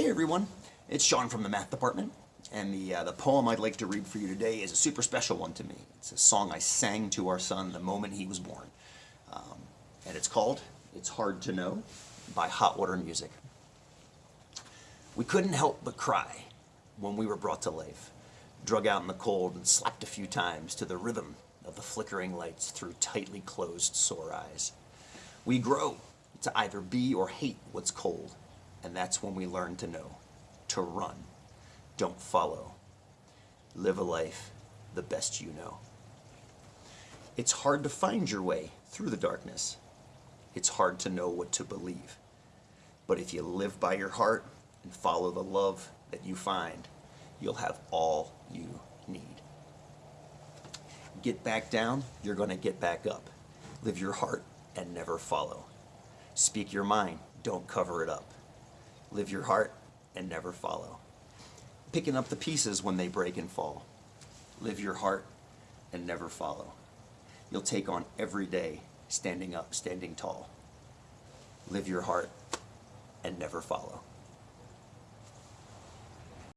Hey everyone, it's Sean from the math department, and the, uh, the poem I'd like to read for you today is a super special one to me. It's a song I sang to our son the moment he was born. Um, and it's called It's Hard to Know by Hot Water Music. We couldn't help but cry when we were brought to life, drug out in the cold and slapped a few times to the rhythm of the flickering lights through tightly closed sore eyes. We grow to either be or hate what's cold, and that's when we learn to know, to run, don't follow. Live a life the best you know. It's hard to find your way through the darkness. It's hard to know what to believe. But if you live by your heart and follow the love that you find, you'll have all you need. Get back down, you're going to get back up. Live your heart and never follow. Speak your mind, don't cover it up. Live your heart and never follow. Picking up the pieces when they break and fall. Live your heart and never follow. You'll take on every day standing up, standing tall. Live your heart and never follow.